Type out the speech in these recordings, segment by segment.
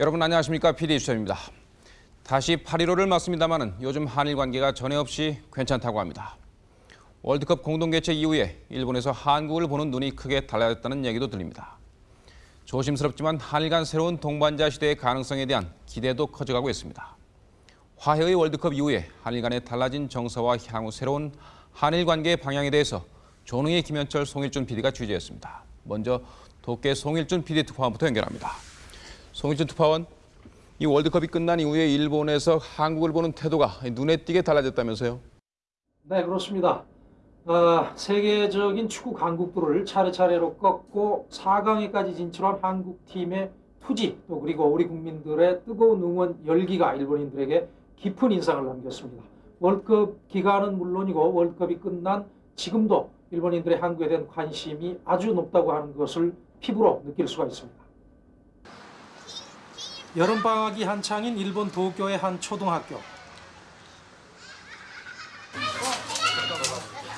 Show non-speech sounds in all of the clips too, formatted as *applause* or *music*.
여러분 안녕하십니까 PD 주철입니다. 다시 8.15를 맞습니다마는 요즘 한일 관계가 전에 없이 괜찮다고 합니다. 월드컵 공동 개최 이후에 일본에서 한국을 보는 눈이 크게 달라졌다는 얘기도 들립니다. 조심스럽지만 한일 간 새로운 동반자 시대의 가능성에 대한 기대도 커져가고 있습니다. 화해의 월드컵 이후에 한일 간의 달라진 정서와 향후 새로운 한일 관계의 방향에 대해서 조능희 김현철 송일준 PD가 취재했습니다. 먼저 도쿄 송일준 PD 특파원부터 연결합니다. 송일준 특파원, 이 월드컵이 끝난 이후에 일본에서 한국을 보는 태도가 눈에 띄게 달라졌다면서요? 네, 그렇습니다. 아, 세계적인 축구 강국들을 차례차례로 꺾고 4강에까지 진출한 한국팀의 투지 또 그리고 우리 국민들의 뜨거운 응원 열기가 일본인들에게 깊은 인상을 남겼습니다. 월드컵 기간은 물론이고 월드컵이 끝난 지금도 일본인들의 한국에 대한 관심이 아주 높다고 하는 것을 피부로 느낄 수가 있습니다. 여름방학이 한창인 일본 도쿄의 한 초등학교.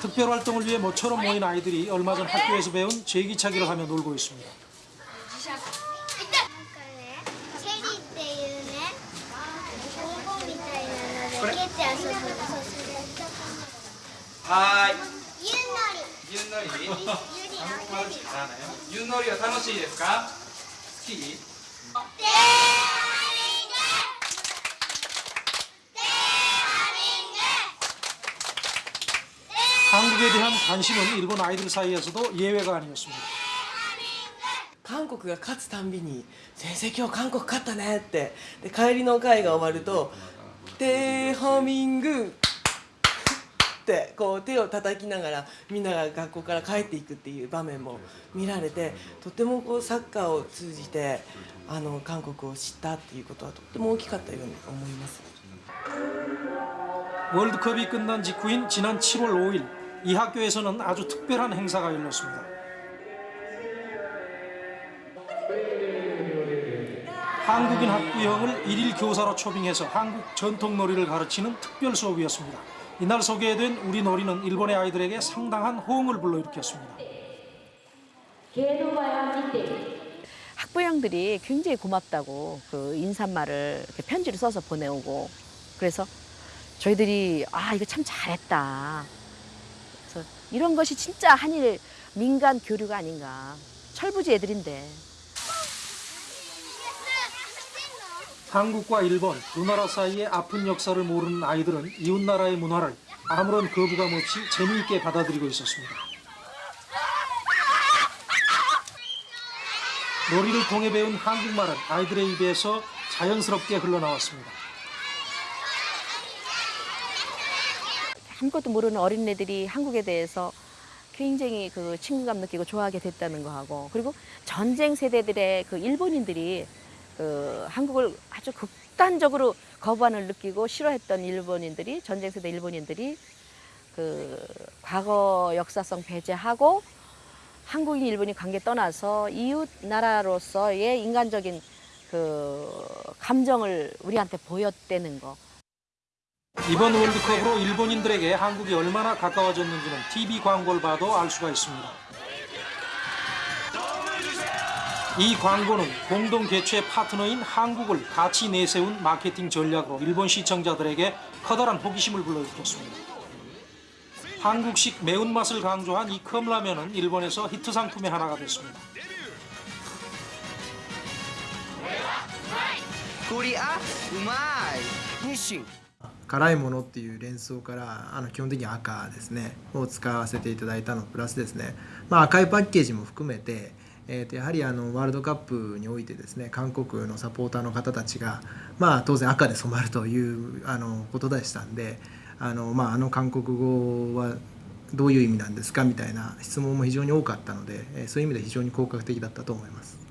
특별 활동을 위해 모처럼 모인 아이들이 얼마 전 학교에서 배운 제기차기를 하며 놀고 있습니다. なんかね、チェリーっていうね、ボンボンみたいなので蹴って遊ぶの。そうそれ。はーい。ゆんのり。ゆんのり。ゆりのゆんのりは楽しいですか。好き。 대한 관심은 일본 아이들 사이에서도 예외가 아니었습니다. 韓国が勝つたんびに「先生今日韓国勝ったね」ってで帰りの会が終わると「テーハミング」ってこう手を叩きながらみんなが学校から帰っていくっていう場面も見られてとてもこうサッカーを通じてあの韓国を知ったっていうことはとっても大きかったように思います。 월드컵이 끝난 직후인 지난 7월 5일 이 학교에서는 아주 특별한 행사가 열렸습니다. 한국인 학부형을 일일 교사로 초빙해서 한국 전통 놀이를 가르치는 특별 수업이었습니다. 이날 소개된 우리 놀이는 일본의 아이들에게 상당한 호응을 불러일으켰습니다. 학부형들이 굉장히 고맙다고 그 인사말을 편지를 써서 보내오고 그래서 저희들이 아 이거 참 잘했다. 이런 것이 진짜 한일 민간 교류가 아닌가. 철부지 애들인데. 한국과 일본 두 나라 사이의 아픈 역사를 모르는 아이들은 이웃 나라의 문화를 아무런 거부감 없이 재미있게 받아들이고 있었습니다. 놀이를 통해 배운 한국말은 아이들의 입에서 자연스럽게 흘러나왔습니다. 아무것도 모르는 어린애들이 한국에 대해서 굉장히 그 친근감 느끼고 좋아하게 됐다는 거하고 그리고 전쟁 세대들의 그 일본인들이 그 한국을 아주 극단적으로 거부감을 느끼고 싫어했던 일본인들이 전쟁 세대 일본인들이 그 과거 역사성 배제하고 한국인 일본인 관계 떠나서 이웃 나라로서의 인간적인 그 감정을 우리한테 보였다는 거. 이번 월드컵으로 일본인들에게 한국이 얼마나 가까워졌는지는 TV 광고를 봐도 알 수가 있습니다. 이 광고는 공동 개최 파트너인 한국을 같이 내세운 마케팅 전략으로 일본 시청자들에게 커다란 호기심을 불러일으켰습니다. 한국식 매운맛을 강조한 이 컵라면은 일본에서 히트 상품의 하나가 됐습니다. 코리아 우마이 니싱 辛いものっていう連想からあの基本的に赤ですねを使わせていただいたのプラスですね、まあ、赤いパッケージも含めて、えー、とやはりあのワールドカップにおいてですね韓国のサポーターの方たちが、まあ、当然赤で染まるというあのことでしたんであの,、まあ、あの韓国語はどういう意味なんですかみたいな質問も非常に多かったのでそういう意味で非常に効果的だったと思います。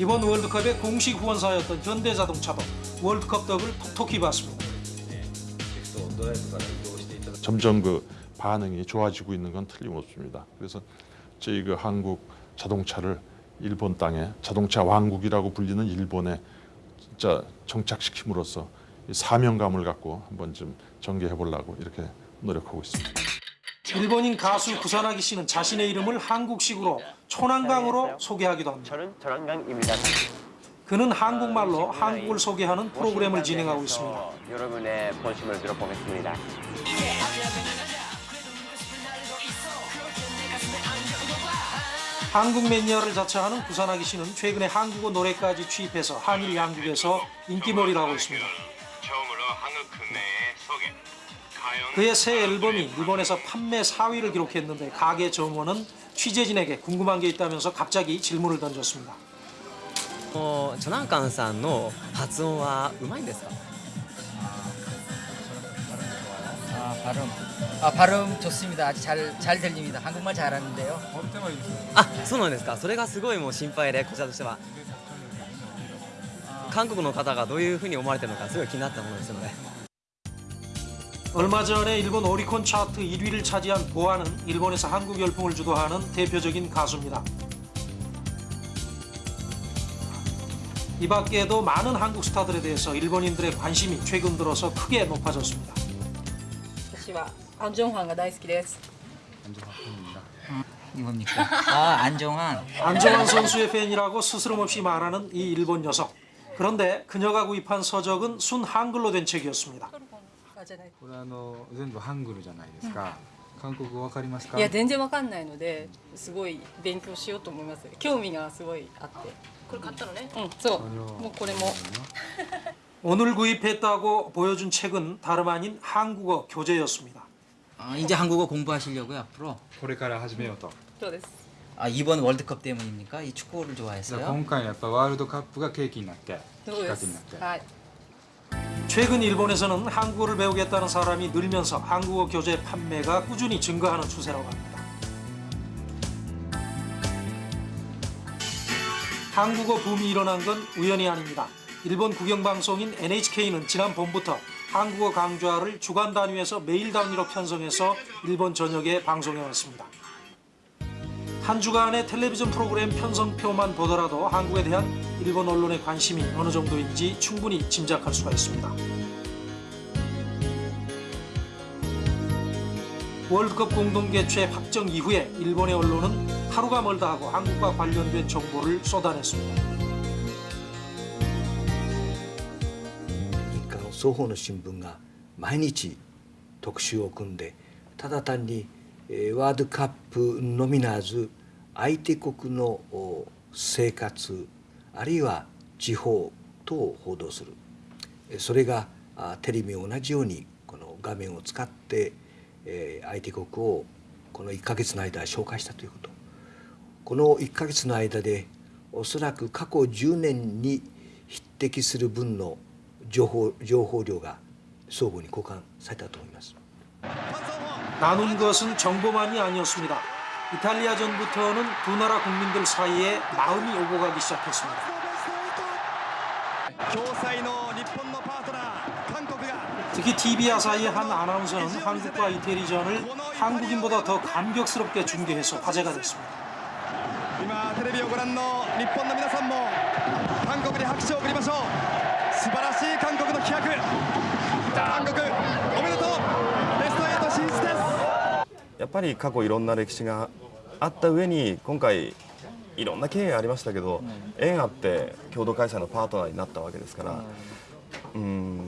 이번 월드컵의 공식 후원사였던 현대자동차도 월드컵 덕을 톡톡히 봤습니다. 점점 그 반응이 좋아지고 있는 건 틀림없습니다. 그래서 저희 그 한국 자동차를 일본 땅에 자동차 왕국이라고 불리는 일본에 진짜 정착시킴으로써 이 사명감을 갖고 한번 좀 전개해 보려고 이렇게 노력하고 있습니다. 일본인 가수 구사나기 씨는 자신의 이름을 한국식으로 초난강으로 소개하기도 합니다. 저는 전원강입니다. 그는 한국말로 한국을 소개하는 프로그램을 진행하고 있습니다. 여러분의 관심을 들어보겠습니다. 한국 매니아를 자처하는 구사나기 씨는 최근에 한국어 노래까지 취입해서 한일 양국에서 인기몰이를 하고 있습니다. 그의 새 앨범이 일본에서 판매 4위를 기록했는데 가게 점원은 취재진에게 궁금한 게 있다면서 갑자기 질문을 던졌습니다. もうチョナンカンさんの発音はうまいんですか 아 발음 아 발음 좋습니다 아주 잘 잘 들립니다 한국말 잘하는데요 あそうなんですかそれがすごいもう心配でこちらとしては韓国の方がどういうふうに思われてるのかすごい気になったものですので 얼마 전에 일본 오리콘 차트 1위를 차지한 보아는 일본에서 한국 열풍을 주도하는 대표적인 가수입니다. 이 밖에도 많은 한국 스타들에 대해서 일본인들의 관심이 최근 들어서 크게 높아졌습니다. 私はアンジョンファンが大好きです。 이겁니까 *laughs* 아 안정환 안정환 선수의 팬이라고 스스럼없이 말하는 이 일본 여성. 그런데 그녀가 구입한 서적은 순 한글로 된 책이었습니다. これあの全部ハングルじゃないですか。韓国語わかりますか？いや全然わかんないのですごい勉強しようと思います。興味がすごいあって。これ買ったのね？うんそう。もうこれも。 *laughs* 오늘 구입했다고 보여준 책은 다름 아닌 한국어 교재였습니다. 아, 이제 한국어 공부하시려고요 앞으로 これから始めようと。そうです。 아 이번 월드컵 때문입니까 이 축구를 じゃあ 좋아해서요 今回やっぱワールドカップが契機になって、きそうでっかけになっす。て。はい。 최근 일본에서는 한국어를 배우겠다는 사람이 늘면서 한국어 교재 판매가 꾸준히 증가하는 추세라고 합니다. 한국어 붐이 일어난 건 우연이 아닙니다. 일본 국영방송인 NHK는 지난 봄부터 한국어 강좌를 주간 단위에서 매일 단위로 편성해서 일본 전역에 방송해 왔습니다. 한 주간의 텔레비전 프로그램 편성표만 보더라도 한국에 대한 일본 언론의 관심이 어느 정도인지 충분히 짐작할 수가 있습니다. 월드컵 공동 개최 확정 이후에 일본의 언론은 하루가 멀다 하고 한국과 관련된 정보를 쏟아냈습니다. 日韓の双方の新聞が毎日特集を組んでただ単に、えーワールドカップのみならず 相手国のお生活あるいは地方等を報道するえーそれがあテレビも同じようにこの画面を使って、えー相手国をこの1ヶ月の間紹介したということこの1ヶ月の間でおそらく過去10年に匹敵する分の情報情報量が相互に交換されたと思います。 나눈 것은 정보만이 아니었습니다. 이탈리아전부터는 두 나라 국민들 사이에 마음이 오고 가기 시작했습니다. 共催の日本のパートナー韓国が 특히 TV 아사히의 한 아나운서는 한국과 이태리전을 한국인보다 더 감격스럽게 중계해서 화제가 됐습니다. 今テレビをご覧の日本の皆さんも韓国に拍手を送りましょう やっぱり過去いろんな歴史があった上に今回いろんな経緯ありましたけど、縁あって共同開催のパートナーになったわけですから、うん。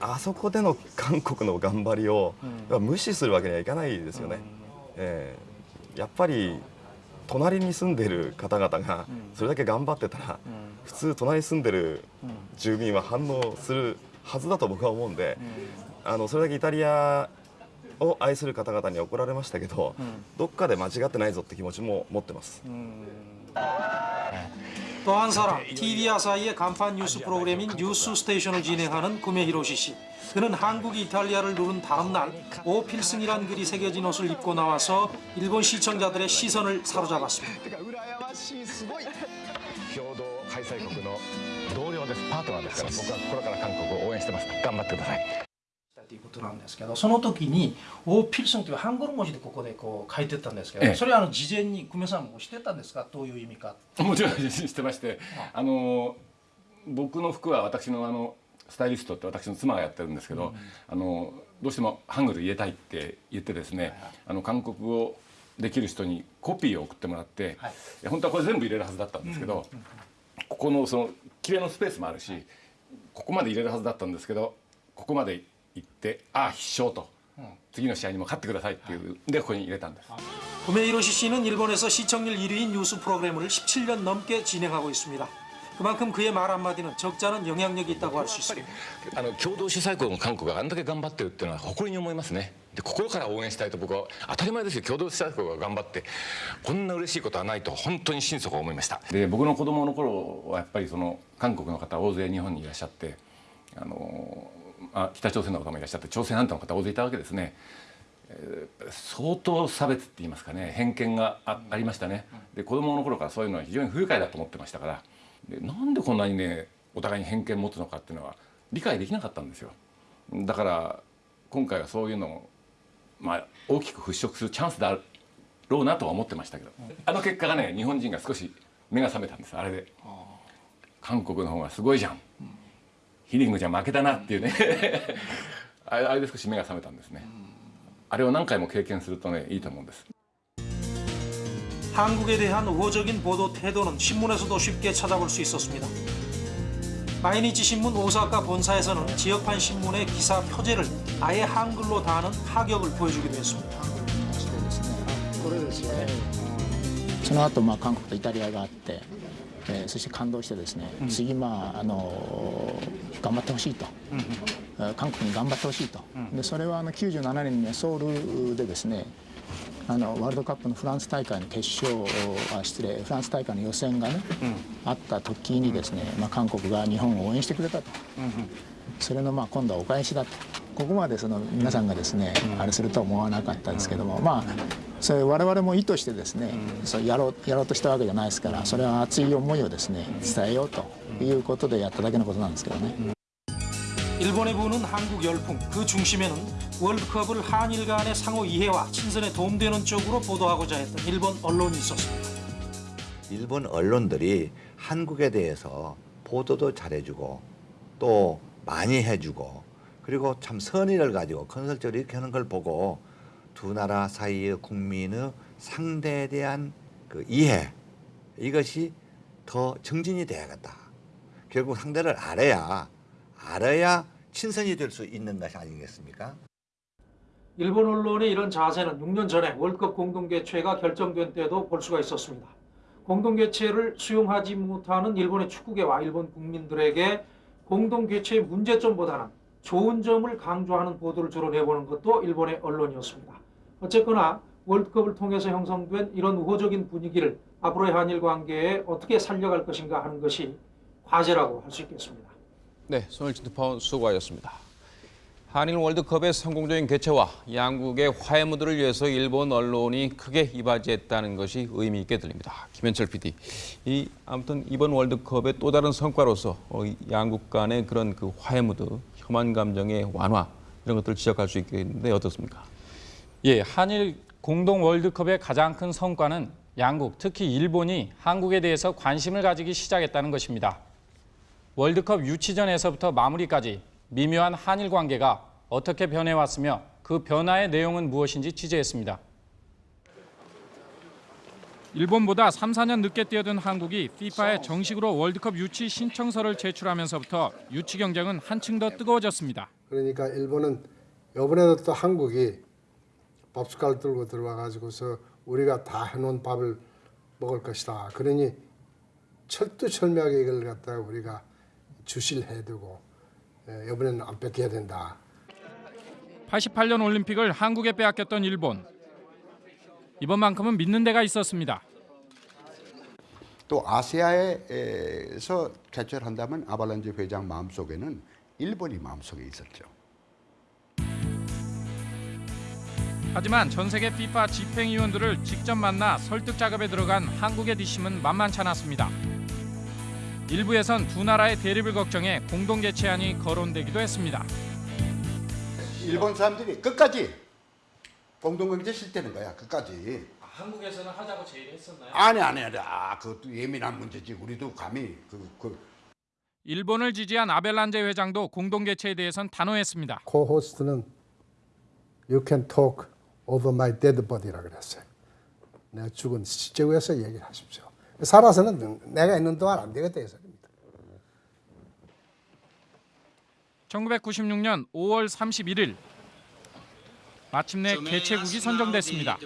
あそこでの韓国の頑張りを、無視するわけにはいかないですよね。えーやっぱり隣に住んでる方々がそれだけ頑張ってたら、普通隣に住んでる住民は反応するはずだと僕は思うんで、あのそれだけイタリアを愛する方々に怒られましたけど、どっかで間違ってないぞって気持ちも持ってます。 또 한 사람, TV 아사히의 간판 뉴스 프로그램인 뉴스 스테이션을 진행하는 구메 히로시 씨. 그는 한국이 이탈리아를 누른 다음 날 오필승이란 글이 새겨진 옷을 입고 나와서 일본 시청자들의 시선을 사로잡았습니다. てか羨ましいすごい共同 催国の同僚ですパートナーですから僕は心から韓国を応援してます頑張ってください ということなんですけどその時に大필승というハングル文字でここでこう書いてったんですけど、ええ。それはあの事前に久米さんも知ってたんですか？どういう意味かもちろん知ってまして。あの僕の服は私のあのスタイリストって私の妻がやってるんですけど、あのどうしてもハングル入れたいって言ってですね、あの韓国語できる人にコピーを送ってもらって、い。や本当はこれ全部入れるはずだったんですけど、ここのその綺麗のスペースもあるしここまで入れるはずだったんですけどここまで行ってああ必勝と、次の試合にも勝ってくださいっていうでここに入れたんです。 구메 히로시 씨는 일본에서 시청률 1위인 뉴스 프로그램을 17년 넘게 진행하고 있습니다. 그만큼 그의 말 한마디는 적잖은 영향력이 있다고 할 수 있습니다. あの共同主催国の韓国があんだけ頑張ってるっていうのは誇りに思いますねで心から応援したいと僕は当たり前ですよ共同主催国が頑張ってこんな嬉しいことはないと本当に心底思いましたで僕の子供の頃はやっぱりその韓国の方大勢日本にいらっしゃってあの、ま あ、北朝鮮の方もいらっしゃって朝鮮半島の方大勢いたわけですね、えー相当差別って言いますかね偏見があありましたね。で子供の頃からそういうのは非常に不愉快だと思ってましたから。でなんでこんなにねお互いに偏見持つのかっていうのは理解できなかったんですよ。だから今回はそういうのを、まあ、大きく払拭するチャンスだろうなとは思ってましたけど。あの結果がね日本人が少し目が覚めたんですあれで。韓国の方がすごいじゃんヒリングじゃ負けたなっていうねあれあれで少し目が覚めたんですねあれを何回も経験するとねいいと思うんです 한국에 대한 우호적인 보도 태도는 신문에서도 쉽게 찾아볼 수 있었습니다. 마이니치 신문 오사카 본사에서는 지역판 신문의 기사 표제를 아예 한글로 다하는 파격을 보여주기도 했습니다. これですよねその後まあ韓国とイタリアがあって、 えーそして感動してですね、次まああの頑張ってほしいと、えー韓国に頑張ってほしいと、でそれはあの97年にソウルでですねあのワールドカップのフランス大会の決勝あ失礼フランス大会の予選がね、あった時にですね、まあ、韓国が日本を応援してくれたと。それのまあ今度はお返しだとここまでその皆さんがですね、あれするとは思わなかったですけども、まあそれ我々も意図してですね、そうやろうやろうとしたわけじゃないですからそれは熱い思いをですね伝えようということでやっただけのことなんですけどね。 일본에 부는 한국 열풍 그 중심에는 월드컵을 한일 간의 상호 이해와 친선에 도움되는 쪽으로 보도하고자 했던 일본 언론이 있었습니다. 일본 언론들이 한국에 대해서 보도도 잘해주고 또 많이 해주고 그리고 참 선의를 가지고 건설적으로 이렇게 하는 걸 보고 두 나라 사이의 국민의 상대에 대한 그 이해 이것이 더 증진이 돼야겠다. 결국 상대를 알아야 알아야 친선이 될 수 있는 것이 아니겠습니까? 일본 언론의 이런 자세는 6년 전에 월드컵 공동개최가 결정된 때도 볼 수가 있었습니다. 공동개최를 수용하지 못하는 일본의 축구계와 일본 국민들에게 공동개최의 문제점보다는 좋은 점을 강조하는 보도를 주로 내보는 것도 일본의 언론이었습니다. 어쨌거나 월드컵을 통해서 형성된 이런 우호적인 분위기를 앞으로의 한일 관계에 어떻게 살려갈 것인가 하는 것이 과제라고 할 수 있겠습니다. 네, 손일진 특파원 수고하셨습니다. 한일 월드컵의 성공적인 개최와 양국의 화해 무드를 위해서 일본 언론이 크게 이바지했다는 것이 의미 있게 들립니다. 김현철 PD, 이 아무튼 이번 월드컵의 또 다른 성과로서 어, 이 양국 간의 그런 그 화해 무드, 혐한 감정의 완화 이런 것들을 지적할 수 있겠는데 어떻습니까? 예, 한일 공동 월드컵의 가장 큰 성과는 양국, 특히 일본이 한국에 대해서 관심을 가지기 시작했다는 것입니다. 월드컵 유치전에서부터 마무리까지 미묘한 한일 관계가 어떻게 변해왔으며 그 변화의 내용은 무엇인지 취재했습니다. 일본보다 3, 4년 늦게 뛰어든 한국이 FIFA에 정식으로 월드컵 유치 신청서를 제출하면서부터 유치 경쟁은 한층 더 뜨거워졌습니다. 그러니까 일본은 이번에도 또 한국이 밥 숟갈 들고 들어와 가지고서 우리가 다 해놓은 밥을 먹을 것이다. 그러니 철두철미하게 이걸 갖다가 우리가 주시를 해두고 에, 이번에는 안 뺏겨야 된다. 88년 올림픽을 한국에 빼앗겼던 일본. 이번만큼은 믿는 데가 있었습니다. 또 아시아에서 개최를 한다면 아발란지 회장 마음속에는 일본이 마음속에 있었죠. 하지만 전 세계 FIFA 집행위원들을 직접 만나 설득 작업에 들어간 한국의 뒷심은 만만치 않았습니다. 일부에선 두 나라의 대립을 걱정해 공동 개최안이 거론되기도 했습니다. 일본 사람들이 끝까지 공동경제 실태는 거야 끝까지 한국에서는 하자고 제의했었나요? 아니 아니 아니 아 그것도 예민한 문제지 우리도 감히 그, 그 일본을 지지한 아벨란제 회장도 공동 개최에 대해선 단호했습니다. 코호스트는 You can talk over my dead body라 그랬어요. 내가 죽은 시체 위에서 얘기를 하십시오. 살아서는 내가 있는 동안 안 되겠다 해서 1996년 5월 31일 마침내 개최국이 선정됐습니다.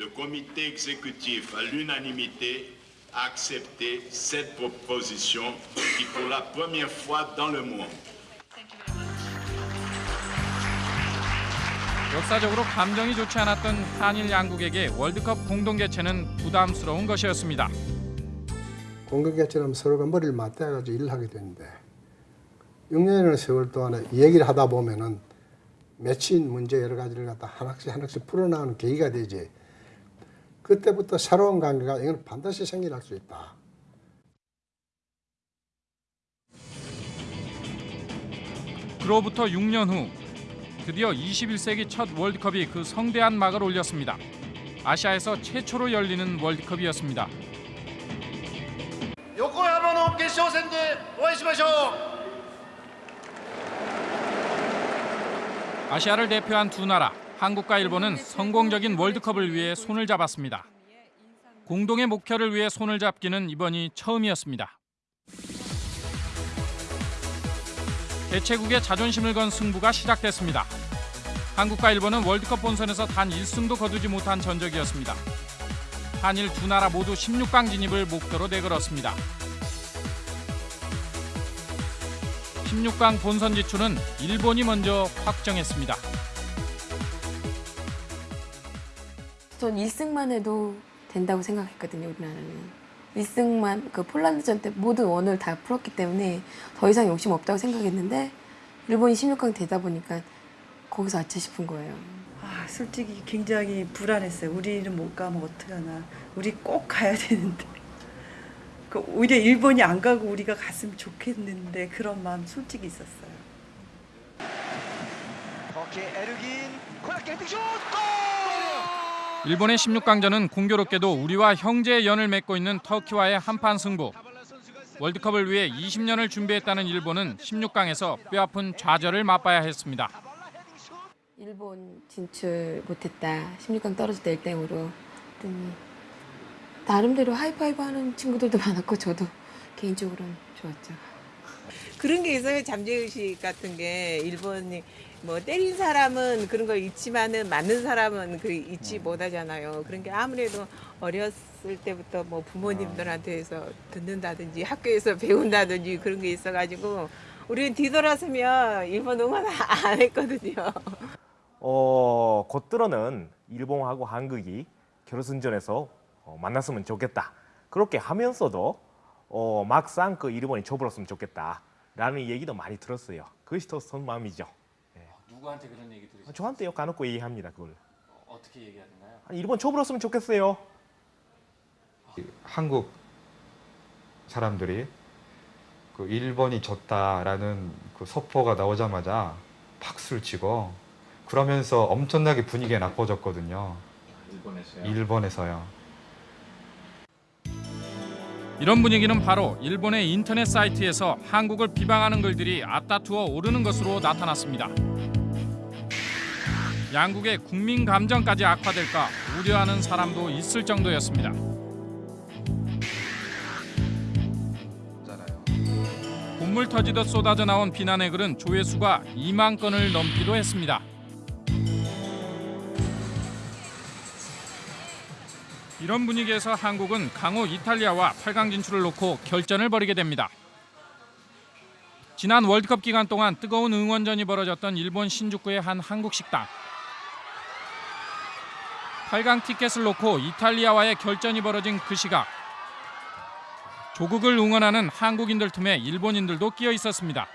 Le comité exécutif, à l'unanimité, a accepté cette proposition qui, pour la première fois dans le monde, 역사적으로 감정이 좋지 않았던 한일 양국에게 월드컵 공동 개최는 부담스러운 것이었습니다. 공동 개최는 서로가 머리를 맞대가지고 일을 하게 되는데 6년이라는 세월 동안에 얘기를 하다 보면은 맺힌 문제 여러 가지를 갖다 하나씩 하나씩 풀어나가는 계기가 되지. 그때부터 새로운 관계가 이건 반드시 생겨날 수 있다. 그로부터 6년 후 드디어 21세기 첫 월드컵이 그 성대한 막을 올렸습니다. 아시아에서 최초로 열리는 월드컵이었습니다. 横浜の決勝戦でお会いしましょう 아시아를 대표한 두 나라, 한국과 일본은 성공적인 월드컵을 위해 손을 잡았습니다. 공동의 목표를 위해 손을 잡기는 이번이 처음이었습니다. 개최국의 자존심을 건 승부가 시작됐습니다. 한국과 일본은 월드컵 본선에서 단 1승도 거두지 못한 전적이었습니다. 한일 두 나라 모두 16강 진입을 목표로 내걸었습니다. 16강 본선 진출은 일본이 먼저 확정했습니다. 전 1승만 해도 된다고 생각했거든요, 우리나라는. 1승만 그 폴란드전 때 모든 원을 다 풀었기 때문에 더 이상 욕심 없다고 생각했는데 일본이 16강 되다 보니까 거기서 아차 싶은 거예요. 아, 솔직히 굉장히 불안했어요. 우리는 못 가면 어떡하나. 우리 꼭 가야 되는데. 그 오히려 일본이 안 가고 우리가 갔으면 좋겠는데 그런 마음 솔직히 있었어요. 오케이 에르긴 코너킥 헤딩 슛! 일본의 16강전은 공교롭게도 우리와 형제의 연을 맺고 있는 터키와의 한판 승부. 월드컵을 위해 20년을 준비했다는 일본은 16강에서 뼈아픈 좌절을 맛봐야 했습니다. 일본 진출 못했다. 16강 떨어질 때 1등으로. 그랬더니 나름대로 하이파이브 하는 친구들도 *laughs* 많았고 저도 개인적으로는 좋았죠. 그런 게 있어요. 잠재의식 같은 게 일본이 뭐 때린 사람은 그런 걸 잊지만은 맞는 사람은 그 잊지 못하잖아요. 그런 게 아무래도 어렸을 때부터 뭐 부모님들한테서 듣는다든지 학교에서 배운다든지 그런 게 있어가지고 우리는 뒤돌아서면 일본 응원 안 했거든요. 어, 곧들어는 일본하고 한국이 결승전에서 어, 만났으면 좋겠다. 그렇게 하면서도 어, 막상 그 일본이 쳐버렸으면 좋겠다라는 얘기도 많이 들었어요. 그것이 더 선마음이죠. 누구한테 그런 얘기 들으셨어요? 저한테 요 까놓고 얘기합니다. 그걸. 어 떻게 얘기하던가요? 아니, 일본 쳐버렸으면 좋겠어요. 한국 사람들이 그 일본이 졌다라는 그 속보가 나오자마자 박수를 치고 그러면서 엄청나게 분위기가 나빠졌거든요. 일본에서요? 일본에서요. 이런 분위기는 바로 일본의 인터넷 사이트에서 한국을 비방하는 글들이 앞다투어 오르는 것으로 나타났습니다. 양국의 국민 감정까지 악화될까 우려하는 사람도 있을 정도였습니다. 콧물 터지듯 쏟아져 나온 비난의 글은 조회수가 2만 건을 넘기도 했습니다. 이런 분위기에서 한국은 강호 이탈리아와 8강 진출을 놓고 결전을 벌이게 됩니다. 지난 월드컵 기간 동안 뜨거운 응원전이 벌어졌던 일본 신주쿠의 한 한국 식당. 8강 티켓을 놓고 이탈리아와의 결전이 벌어진 그 시각. 조국을 응원하는 한국인들 틈에 일본인들도 끼어 있었습니다.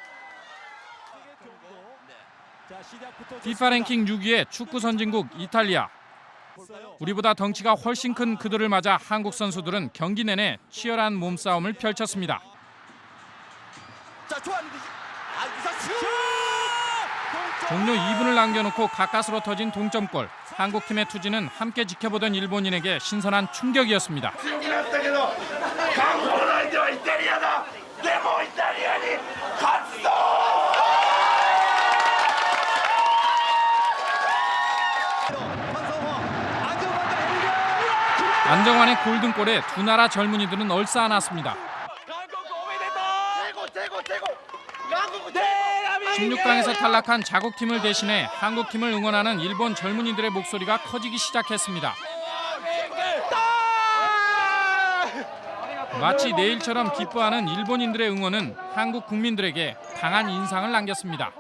피파 랭킹 6위의 축구 선진국 이탈리아. 우리보다 덩치가 훨씬 큰 그들을 맞아 한국 선수들은 경기 내내 치열한 몸싸움을 펼쳤습니다. 자 종료 2분을 남겨놓고 가까스로 터진 동점골. 한국팀의 투지는 함께 지켜보던 일본인에게 신선한 충격이었습니다. 안정환의 골든골에 두 나라 젊은이들은 얼싸안았습니다. 16강에서 탈락한 자국팀을 대신해 한국팀을 응원하는 일본 젊은이들의 목소리가 커지기 시작했습니다. 마치 내일처럼 기뻐하는 일본인들의 응원은 한국 국민들에게 강한 인상을 남겼습니다.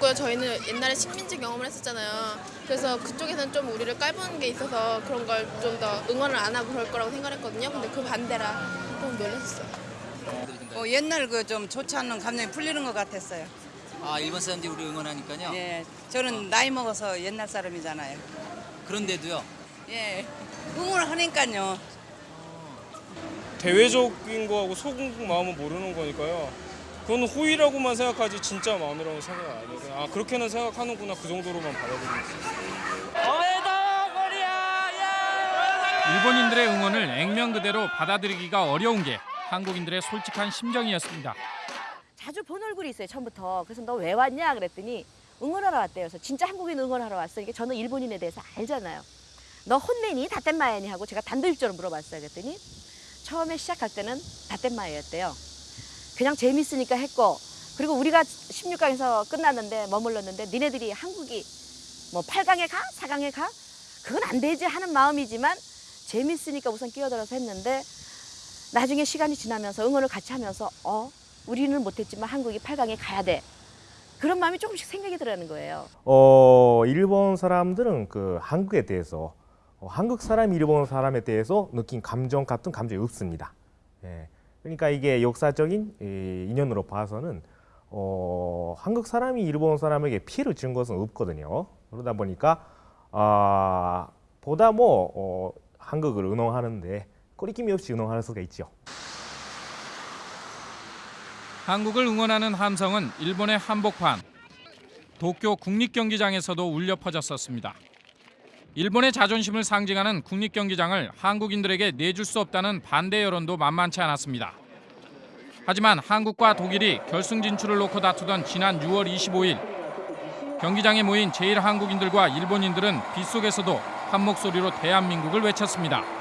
그 저희는 옛날에 식민지 경험을 했었잖아요. 그래서 그쪽에서는 좀 우리를 깔보는 게 있어서 그런 걸 좀 더 응원을 안 하고 그럴 거라고 생각했거든요. 근데 그 반대라 좀 놀랐어요. 어, 옛날 그 좀 좋지 않은 감정이 풀리는 것 같았어요. 아 일본 사람들이 우리 응원하니까요. 예, 저는 나이 먹어서 옛날 사람이잖아요. 그런데도요. 예, 응원을 하니까요. 대외적인 거하고 속은 마음은 모르는 거니까요. 그건 호의라고만 생각하지 진짜 마음이라고 생각 안 해요. 아 그렇게는 생각하는구나 그 정도로만 받아들이고 있어요. 일본인들의 응원을 액면 그대로 받아들이기가 어려운 게 한국인들의 솔직한 심정이었습니다. 자주 본 얼굴이 있어요 처음부터. 그래서 너 왜 왔냐? 그랬더니 응원하러 왔대요. 그래서 진짜 한국인 응원하러 왔어? 이게 저는 일본인에 대해서 알잖아요 너 혼내니? 다땐마야니? 하고 제가 단도직입적으로 물어봤어요. 그랬더니 처음에 시작할 때는 다땐마야였대요. 그냥 재밌으니까 했고 그리고 우리가 16강에서 끝났는데 머물렀는데 니네들이 한국이 뭐 8강에 가? 4강에 가? 그건 안 되지 하는 마음이지만 재밌으니까 우선 끼어들어서 했는데 나중에 시간이 지나면서 응원을 같이 하면서 어 우리는 못했지만 한국이 8강에 가야 돼 그런 마음이 조금씩 생각이 들어는 거예요. 어, 일본 사람들은 그 한국에 대해서 어, 한국 사람 일본 사람에 대해서 느낀 감정 같은 감정이 없습니다. 예. 그러니까 이게 역사적인 이, 인연으로 봐서는 어, 한국 사람이 일본 사람에게 피해를 준 것은 없거든요. 그러다 보니까 아, 보다 뭐 어, 한국을 응원하는데 거리낌이 없이 응원할 수가 있죠. 한국을 응원하는 함성은 일본의 한복판, 도쿄 국립경기장에서도 울려 퍼졌었습니다. 일본의 자존심을 상징하는 국립경기장을 한국인들에게 내줄 수 없다는 반대 여론도 만만치 않았습니다. 하지만 한국과 독일이 결승 진출을 놓고 다투던 지난 6월 25일 경기장에 모인 제일 한국인들과 일본인들은 빗속에서도 한 목소리로 대한민국을 외쳤습니다.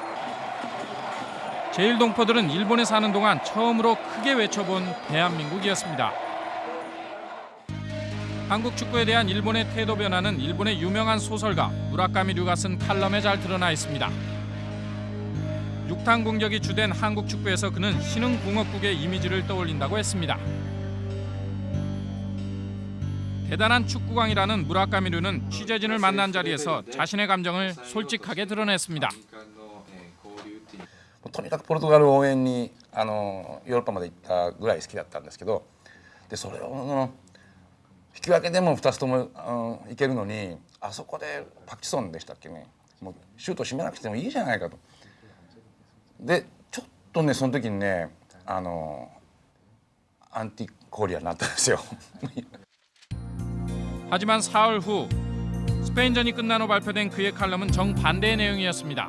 제일 동포들은 일본에 사는 동안 처음으로 크게 외쳐본 대한민국이었습니다. 한국 축구에 대한 일본의 태도 변화는 일본의 유명한 소설가 무라카미 류가 쓴 칼럼에 잘 드러나 있습니다. 육탄 공격이 주된 한국 축구에서 그는 신흥 공업국의 이미지를 떠올린다고 했습니다. 대단한 축구광이라는 무라카미 류는 취재진을 만난 자리에서 자신의 감정을 솔직하게 드러냈습니다. とにかくポルトガル応援にあのヨーロッパまで行ったぐらい好きだったんですけどでそれをあの引き分けでも2つともあのいけるのにあそこでパクチソンでしたっけねもうシュート締めなくてもいいじゃないかと。でちょっとねその時にねあのアンティコリアになったんですよ。 *laughs* 하지만 사흘 후 스페인전이 끝난 후 발표된 그의 칼럼은 정반대의 내용이었습니다.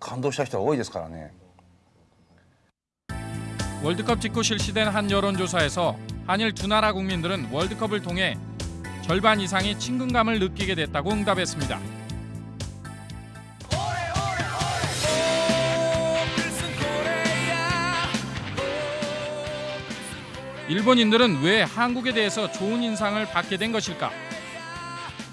感動した人が多いですからね。 월드컵 직후 실시된 한 여론조사에서 한일 두 나라 국민들은 월드컵을 통해 절반 이상이 친근감을 느끼게 됐다고 응답했습니다. 일본인들은 왜 한국에 대해서 좋은 인상을 받게 된 것일까?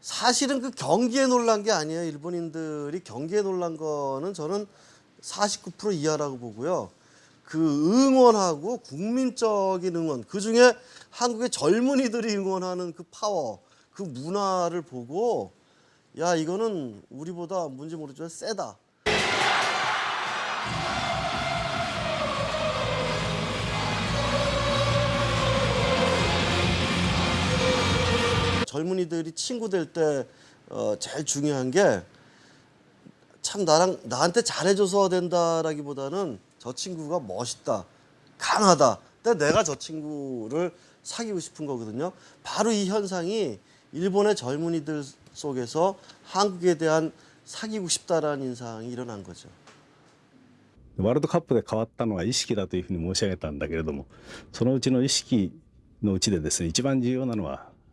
사실은 그 경기에 놀란 게 아니에요. 일본인들이 경기에 놀란 거는 저는 49% 이하라고 보고요. 그 응원하고 국민적인 응원, 그 중에 한국의 젊은이들이 응원하는 그 파워, 그 문화를 보고 야 이거는 우리보다 뭔지 모르지만 세다. 젊은이들이 친구 될 때 어, 제일 중요한 게 참 나랑 나한테 잘해줘서 된다라기보다는 저 친구가 멋있다, 강하다. 근데 내가 저 친구를 사귀고 싶은 거거든요. 바로 이 현상이 일본의 젊은이들 속에서 한국에 대한 사귀고 싶다라는 인상이 일어난 거죠. ワールドカップで変わったのは意識だというふうに申し上げたんだけれどもそのうちの意識のうちでですね一番重要なのは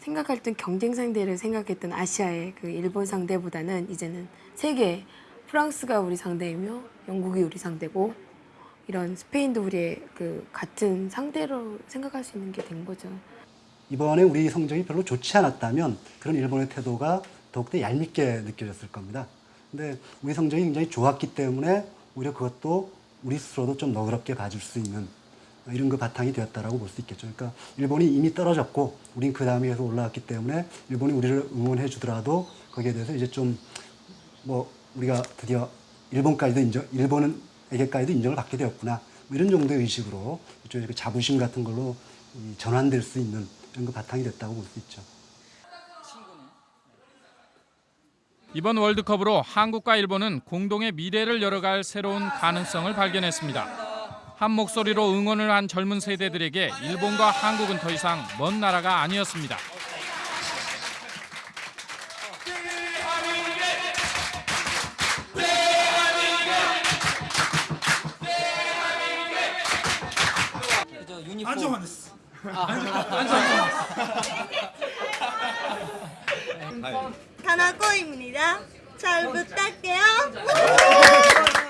생각할 땐 경쟁 상대를 생각했던 아시아의 그 일본 상대보다는 이제는 세계 프랑스가 우리 상대이며 영국이 우리 상대고 이런 스페인도 우리의 그 같은 상대로 생각할 수 있는 게 된 거죠. 이번에 우리 성적이 별로 좋지 않았다면 그런 일본의 태도가 더욱더 얄밉게 느껴졌을 겁니다. 근데 우리 성적이 굉장히 좋았기 때문에 오히려 그것도 우리 스스로도 좀 너그럽게 봐줄 수 있는 이런 그 바탕이 되었다라고 볼 수 있겠죠. 그러니까 일본이 이미 떨어졌고 우린 그 다음에 계속 올라왔기 때문에 일본이 우리를 응원해 주더라도 거기에 대해서 이제 좀 뭐 우리가 드디어 일본까지도 인정, 일본에게까지도 인정을 받게 되었구나. 뭐 이런 정도의 의식으로 일종의 그 자부심 같은 걸로 이 전환될 수 있는 이런 그 바탕이 됐다고 볼 수 있죠. 이번 월드컵으로 한국과 일본은 공동의 미래를 열어갈 새로운 가능성을 발견했습니다. 한 목소리로 응원을 한 젊은 세대들에게 일본과 한국은 더 이상 먼 나라가 아니었습니다. 안정환 됐어. 타나코입니다. 잘 부탁해요. *laughs*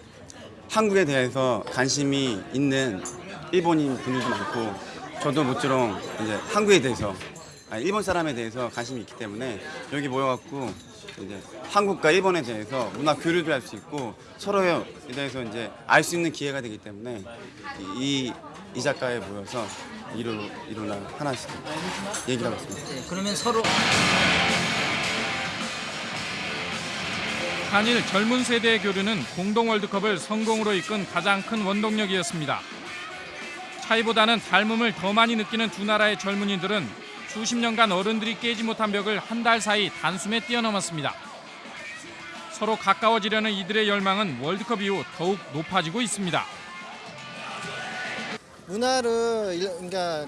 한국에 대해서 관심이 있는 일본인 분들도 많고 저도 모쪼록 이제 한국에 대해서 아니, 일본 사람에 대해서 관심이 있기 때문에 여기 모여갖고 이제 한국과 일본에 대해서 문화 교류도 할 수 있고 서로에 대해서 이제 알 수 있는 기회가 되기 때문에 이, 이 작가에 모여서 이루, 이루나 하나씩 얘기를 하고 있습니다. 네, 그러면 서로 한일 젊은 세대의 교류는 공동 월드컵을 성공으로 이끈 가장 큰 원동력이었습니다. 차이보다는 닮음을 더 많이 느끼는 두 나라의 젊은이들은 수십 년간 어른들이 깨지 못한 벽을 한 달 사이 단숨에 뛰어넘었습니다. 서로 가까워지려는 이들의 열망은 월드컵 이후 더욱 높아지고 있습니다. 문화를 일- 그러니까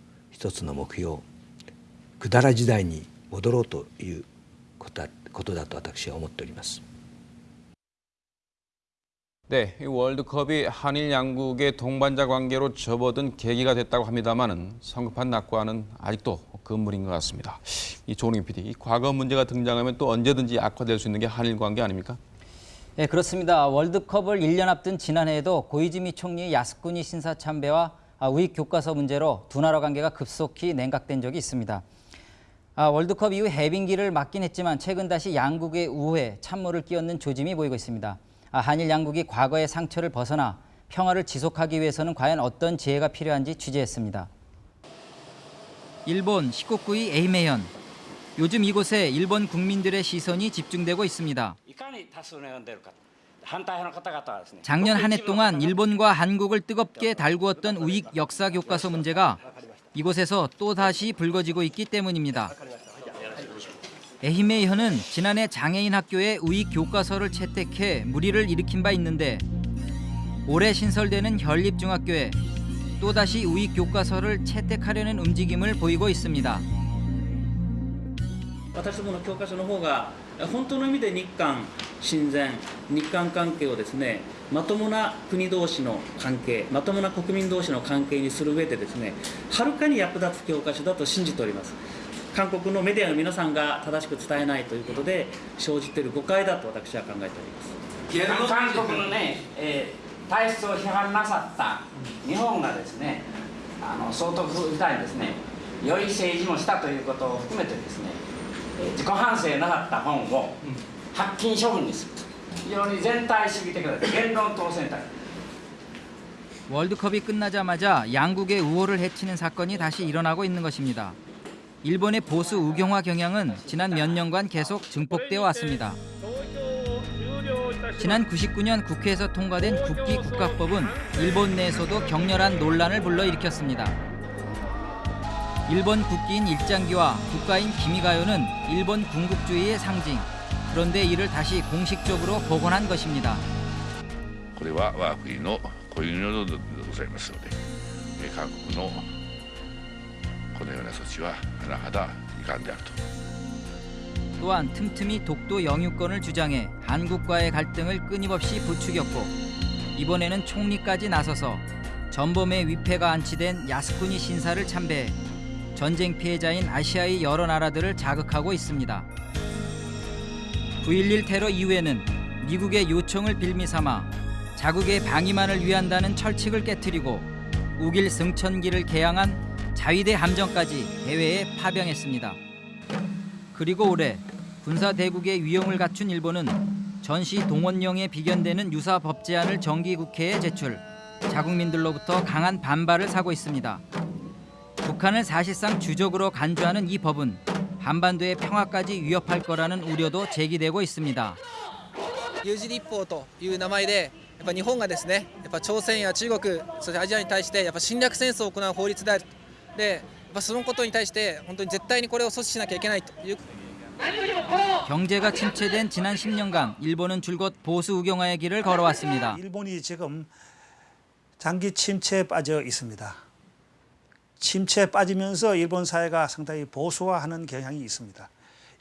一つの目標百済時代に戻ろうということだことだと私は思っております 네, 이 월드컵이 한일 양국의 동반자 관계로 접어든 계기가 됐다고 합니다만은 성급한 낙관은 아직도 금물인 것 같습니다. 이 조은경 PD, 이 과거 문제가 등장하면 또 언제든지 악화될 수 있는 게 한일 관계 아닙니까? 네, 그렇습니다. 월드컵을 1년 앞둔 지난해에도 고이즈미 총리 야스쿠니 신사 참배와 아, 우익 교과서 문제로 두 나라 관계가 급속히 냉각된 적이 있습니다. 아, 월드컵 이후 해빙기를 맞긴 했지만 최근 다시 양국의 우호에 찬물을 끼얹는 조짐이 보이고 있습니다. 아, 한일 양국이 과거의 상처를 벗어나 평화를 지속하기 위해서는 과연 어떤 지혜가 필요한지 취재했습니다. 일본 시코쿠이 에이메현. 요즘 이곳에 일본 국민들의 시선이 집중되고 있습니다. 작년 한 해 동안 일본과 한국을 뜨겁게 달구었던 우익 역사 교과서 문제가 이곳에서 또다시 불거지고 있기 때문입니다. 에히메이현은 지난해 장애인 학교에 우익 교과서를 채택해 무리를 일으킨 바 있는데 올해 신설되는 현립중학교에 또다시 우익 교과서를 채택하려는 움직임을 보이고 있습니다. 本当の意味で日韓親善日韓関係をですねまともな国同士の関係まともな国民同士の関係にする上でですねはるかに役立つ教科書だと信じております。韓国のメディアの皆さんが正しく伝えないということで生じている誤解だと私は考えております。韓国のね、えー体質を批判なさった日本がですねあの総督時代にですね良い政治もしたということを含めてですね自己反省なかった本を発禁処分にする非常に全体主義的な言論統制体 월드컵이 끝나자마자 양국의 우호를 해치는 사건이 다시 일어나고 있는 것입니다. 일본의 보수 우경화 경향은 지난 몇 년간 계속 증폭되어 왔습니다. 지난 99년 국회에서 통과된 국기 국가법은 일본 내에서도 격렬한 논란을 불러일으켰습니다. 일본 국기인 일장기와 국가인 기미가요는 일본 군국주의의 상징. 그런데 이를 다시 공식적으로 복원한 것입니다. これは我が国の固有の領土でございますので、えー韓国のこのような措置は甚だ遺憾であると。 또한 틈틈이 독도 영유권을 주장해 한국과의 갈등을 끊임없이 부추겼고 이번에는 총리까지 나서서 전범의 위패가 안치된 야스쿠니 신사를 참배해 전쟁 피해자인 아시아의 여러 나라들을 자극하고 있습니다. 9.11 테러 이후에는 미국의 요청을 빌미 삼아 자국의 방위만을 위한다는 철칙을 깨뜨리고 우길 승천기를 개항한 자위대 함정까지 해외에 파병했습니다. 그리고 올해 군사 대국의 위용을 갖춘 일본은 전시 동원령에 비견되는 유사 법 제안을 정기국회에 제출, 자국민들로부터 강한 반발을 사고 있습니다. 북한을 사실상 주적으로 간주하는 이 법은 한반도의 평화까지 위협할 거라는 우려도 제기되고 있습니다. 有事立法という名前でやっぱ日本がですねやっぱ朝鮮や中国そしてアジアに対してやっぱ侵略戦争を行う法律であるとでやっぱそのことに対して本当に絶対にこれを阻止しなきゃいけないという 경제가 침체된 지난 10년간 일본은 줄곧 보수 우경화의 길을 걸어왔습니다. 일본이 지금 장기 침체에 빠져 있습니다. 침체에 빠지면서 일본 사회가 상당히 보수화하는 경향이 있습니다.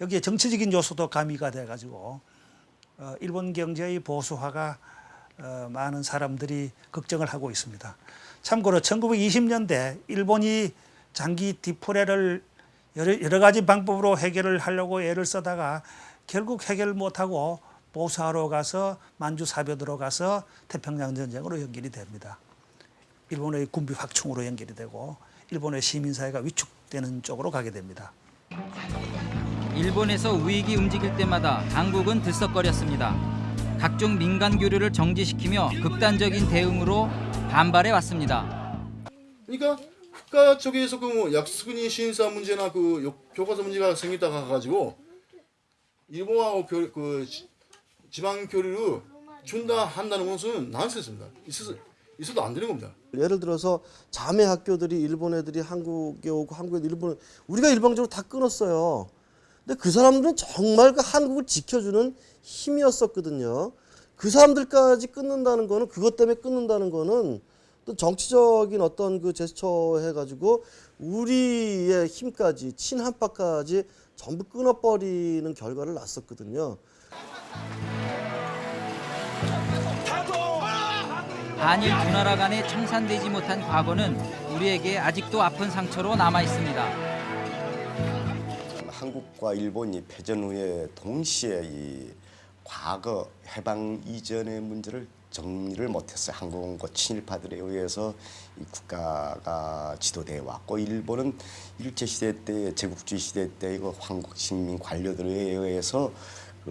여기에 정치적인 요소도 가미가 돼가지고 어, 일본 경제의 보수화가 어, 많은 사람들이 걱정을 하고 있습니다. 참고로 1920년대 일본이 장기 디프레를 여러, 가지 방법으로 해결을 하려고 애를 쓰다가 결국 해결 못하고 보수화로 가서 만주 사변으로 가서 태평양 전쟁으로 연결이 됩니다. 일본의 군비 확충으로 연결이 되고 일본의 시민사회가 위축되는 쪽으로 가게 됩니다. 일본에서 우익이 움직일 때마다 당국은 들썩거렸습니다. 각종 민간 교류를 정지시키며 극단적인 대응으로 반발해 왔습니다. 그러니까 국가 쪽에서 그뭐 약수군이 신사 문제나 그 요- 교과서 문제가 생기다가 가지고 일본하고 교, 그 지- 지방 교류를 준다 한다는 것은 난센스입니다. 있어도 안 되는 겁니다. 예를 들어서 자매 학교들이 일본 애들이 한국에 오고 한국 애들 일본 우리가 일방적으로 다 끊었어요. 근데 그 사람들은 정말 그 한국을 지켜주는 힘이었었거든요. 그 사람들까지 끊는다는 거는 그것 때문에 끊는다는 거는 또 정치적인 어떤 그 제스처 해가지고 우리의 힘까지 친한파까지 전부 끊어버리는 결과를 낳았었거든요. 한일 두 나라 간에 청산되지 못한 과거는 우리에게 아직도 아픈 상처로 남아 있습니다. 한국과 일본이 패전 후에 동시에 이 과거 해방 이전의 문제를 정리를 못했어요. 한국은 그 친일파들에 의해서 이 국가가 지도돼 왔고 일본은 일제 시대 때 제국주의 시대 때 이거 한국 식민 관료들에 의해서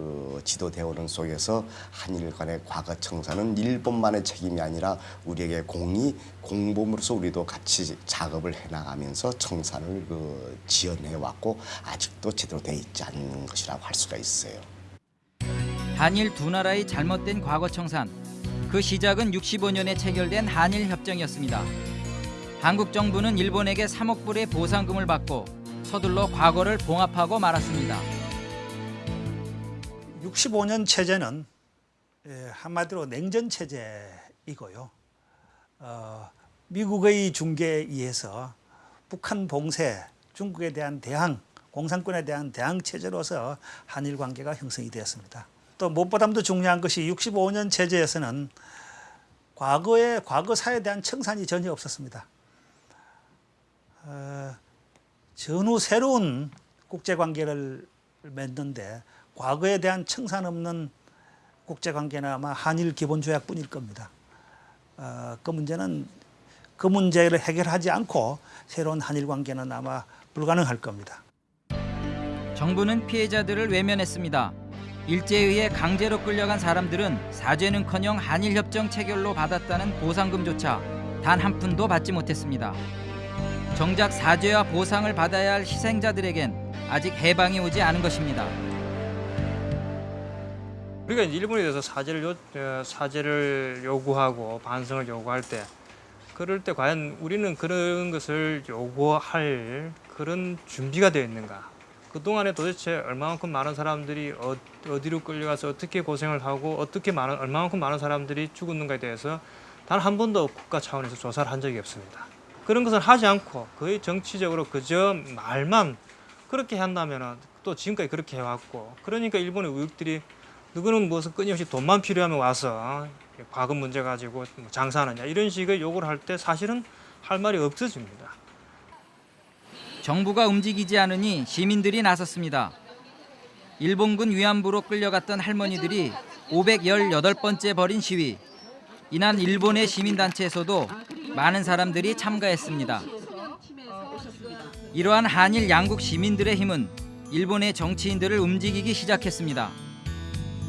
그 지도되어 오는 속에서 한일 간의 과거 청산은 일본만의 책임이 아니라 우리에게 공이 공범으로서 우리도 같이 작업을 해나가면서 청산을 그 지연해 왔고 아직도 제대로 돼 있지 않는 것이라고 할 수가 있어요. 한일 두 나라의 잘못된 과거 청산. 그 시작은 65년에 체결된 한일 협정이었습니다. 한국 정부는 일본에게 3억 불의 보상금을 받고 서둘러 과거를 봉합하고 말았습니다. 65년 체제는 예, 한마디로 냉전 체제이고요. 어, 미국의 중개에 의해서 북한 봉쇄, 중국에 대한 대항, 공산권에 대한 대항 체제로서 한일 관계가 형성이 되었습니다. 또 무엇보다도 중요한 것이 65년 체제에서는 과거의 과거사에 대한 청산이 전혀 없었습니다. 어, 전후 새로운 국제관계를 맺는데 과거에 대한 청산 없는 국제관계는 아마 한일 기본조약뿐일 겁니다. 어, 그 문제는 그 문제를 해결하지 않고 새로운 한일 관계는 아마 불가능할 겁니다. 정부는 피해자들을 외면했습니다. 일제에 의해 강제로 끌려간 사람들은 사죄는커녕 한일협정 체결로 받았다는 보상금조차 단 한 푼도 받지 못했습니다. 정작 사죄와 보상을 받아야 할 희생자들에겐 아직 해방이 오지 않은 것입니다. 우리가 이제 일본에 대해서 사죄를 요, 어, 사죄를 요구하고 반성을 요구할 때 그럴 때 과연 우리는 그런 것을 요구할 그런 준비가 되어 있는가? 그동안에 도대체 얼마만큼 많은 사람들이 어, 어디로 끌려가서 어떻게 고생을 하고 어떻게 많은 얼마만큼 많은 사람들이 죽었는가에 대해서 단 한 번도 국가 차원에서 조사를 한 적이 없습니다. 그런 것을 하지 않고 거의 정치적으로 그저 말만 그렇게 한다면 또 지금까지 그렇게 해왔고 그러니까 일본의 우익들이 누구는 무슨 끊임없이 돈만 필요하면 와서 과거 문제 가지고 뭐 장사하느냐 이런 식의 욕을 할 때 사실은 할 말이 없어집니다. 정부가 움직이지 않으니 시민들이 나섰습니다. 일본군 위안부로 끌려갔던 할머니들이 518번째 벌인 시위. 이날 일본의 시민단체에서도 많은 사람들이 참가했습니다. 이러한 한일 양국 시민들의 힘은 일본의 정치인들을 움직이기 시작했습니다.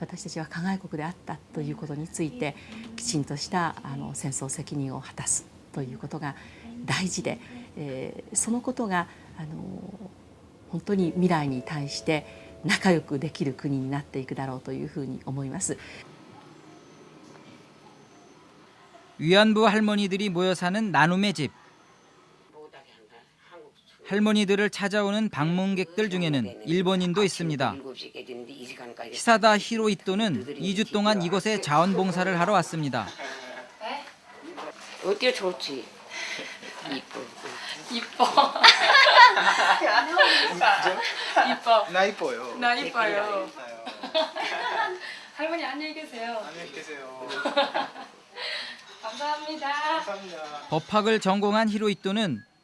私たちは加害国であったということについてきちんとしたあの戦争責任を果たすということが大事で、えーそのことがあの本当に未来に対して仲良くできる国になっていくだろうというふうに思います。 위안부 할머니들이 모여 사는 나눔의 집. 할머니들을 찾아오는 방문객들 중에는 일본인도 있습니다. 히사다 히로이토는 2주 동안 이곳에 자원봉사를 하러 왔습니다. 어때요 좋지? 이뻐. 이뻐. 이뻐. 나 이뻐요. 나 이뻐요. 할머니 안녕히 계세요. 안녕히 계세요. *laughs* 감사합니다. 감사합니다. 법학을 전공한 히로이토는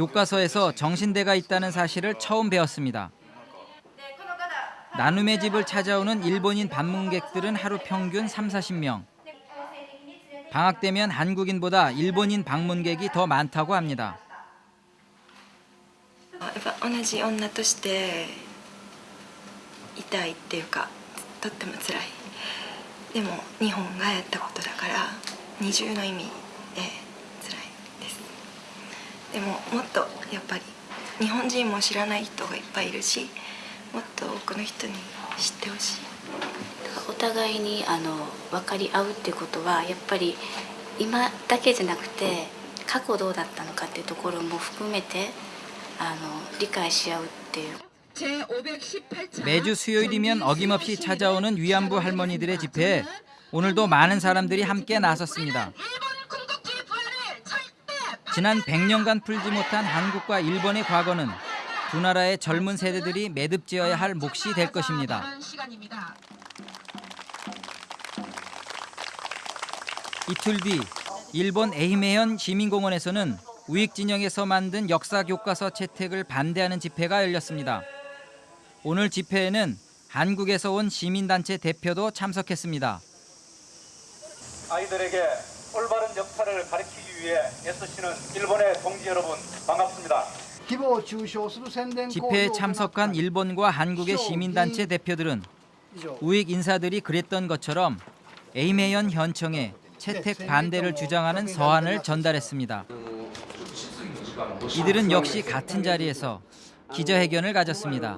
교과서에서 정신대가 있다는 사실을 처음 배웠습니다. 나눔의 집을 찾아오는 일본인 방문객들은 하루 평균 3, 40명. 방학 되면 한국인보다 일본인 방문객이 더 많다고 합니다. やっぱ同じ女として痛いっていうかとっても辛いでも日本がやったことだから二重の意味で辛いです でももっとやっぱり日本人も知らない人がいっぱいいるしもっと多くの人に知ってほしいお互いにあの分かり合うっていうことはやっぱり今だけじゃなくて過去どうだったのかっていうところも含めてあの理解し合うっていう 매주 수요일이면 어김없이 찾아오는 위안부 할머니들의 집회에 오늘도 많은 사람들이 함께 나섰습니다. 지난 100년간 풀지 못한 한국과 일본의 과거는 두 나라의 젊은 세대들이 매듭지어야 할 몫이 될 것입니다. 이틀 뒤 일본 에히메현 시민공원에서는 우익 진영에서 만든 역사 교과서 채택을 반대하는 집회가 열렸습니다. 오늘 집회에는 한국에서 온 시민단체 대표도 참석했습니다. 아이들에게 올바른 역사를 가르치기 위해 애쓰시는 일본의 동지 여러분 반갑습니다. 집회에 참석한 일본과 한국의 시민단체 대표들은 우익 인사들이 그랬던 것처럼 에이메현 현청에 채택 반대를 주장하는 서한을 전달했습니다. 이들은 역시 같은 자리에서 기자회견을 가졌습니다.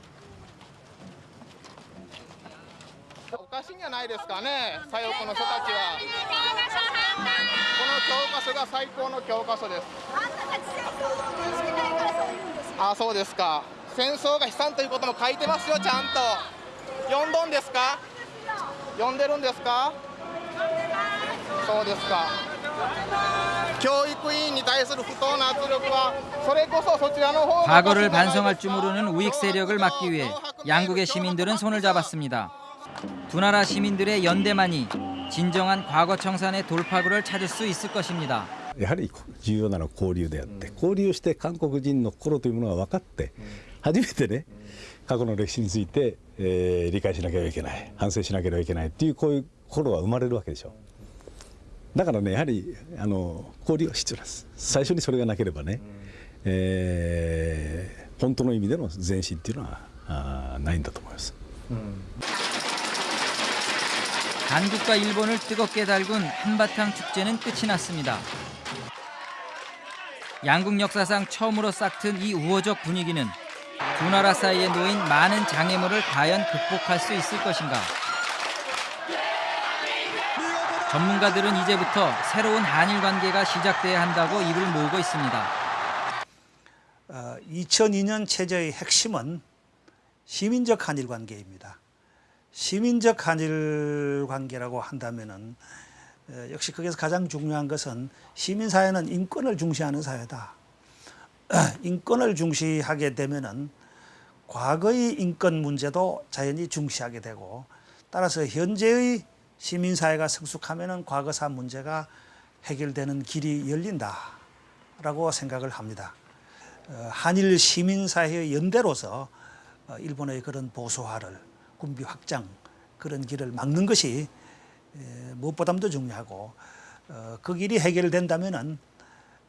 おかしいんじゃないですかね左翼の人たちはこの教科書が最高の教科書ですあそうですか戦争が悲惨ということも書いてますよちゃんと読んどんですか読んでるんですかそうですか教育委員に対する不当な圧力はそれこそそちらの方が 과거를 반성할 줄 모르는 우익 세력을 막기 위해 양국의 시민들은 손을 잡았습니다. 두 나라 시민들의 연대만이 진정한 과거 청산의 돌파구를 찾을 수 있을 것입니 다. やはり重要なのは交流であって、交流して韓国人の心というものが分かって、初めてね、過去の歴史について、え、理解しなければいけない、反省しなければいけないっていう、こういう心は生まれるわけでしょ。だからね、やはりあの交流は必要です。最初にそれがなければね、え、本当の意味での前進っていうのはあないんだと思います。 한국과 일본을 뜨겁게 달군 한바탕 축제는 끝이 났습니다. 양국 역사상 처음으로 싹튼 이 우호적 분위기는 두 나라 사이에 놓인 많은 장애물을 과연 극복할 수 있을 것인가? 전문가들은 이제부터 새로운 한일 관계가 시작돼야 한다고 입을 모으고 있습니다. 어, 2002년 체제의 핵심은 시민적 한일 관계입니다. 시민적 한일 관계라고 한다면은 어, 역시 거기서 가장 중요한 것은 시민 사회는 인권을 중시하는 사회다. *clears throat* 인권을 중시하게 되면은 과거의 인권 문제도 자연히 중시하게 되고 따라서 현재의 시민 사회가 성숙하면은 과거사 문제가 해결되는 길이 열린다라고 생각을 합니다. 어, 한일 시민 사회의 연대로서 어, 일본의 그런 보수화를 군비 확장 그런 길을 막는 것이 에, 무엇보다도 중요하고 어, 그 길이 해결된다면은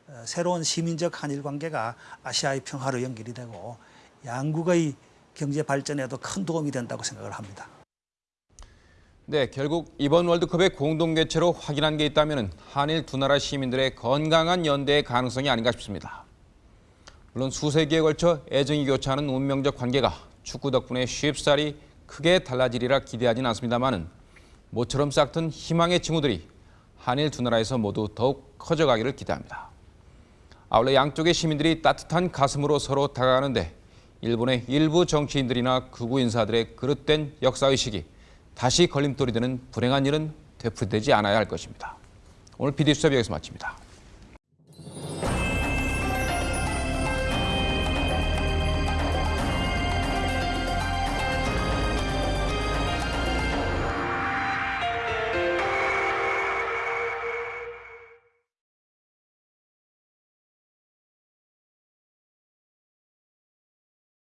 어, 새로운 시민적 한일 관계가 아시아의 평화로 연결이 되고 양국의 경제 발전에도 큰 도움이 된다고 생각을 합니다. 네, 결국 이번 월드컵의 공동 개최로 확인한 게 있다면 한일 두 나라 시민들의 건강한 연대의 가능성이 아닌가 싶습니다. 물론 수세기에 걸쳐 애정이 교차하는 운명적 관계가 축구 덕분에 쉽사리 크게 달라지리라 기대하진 않습니다만은 모처럼 싹튼 희망의 징후들이 한일 두 나라에서 모두 더욱 커져가기를 기대합니다. 아울러 양쪽의 시민들이 따뜻한 가슴으로 서로 다가가는데 일본의 일부 정치인들이나 극우 인사들의 그릇된 역사의식이 다시 걸림돌이 되는 불행한 일은 되풀이되지 않아야 할 것입니다. 오늘 PD수첩 여기서 마칩니다.